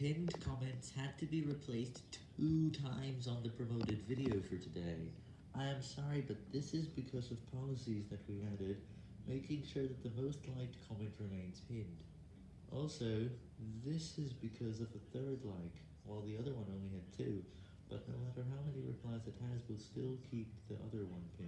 Pinned comments had to be replaced two times on the promoted video for today. I am sorry, but this is because of policies that we added, making sure that the most liked comment remains pinned. Also, this is because of a third like, while the other one only had two, but no matter how many replies it has, we'll still keep the other one pinned.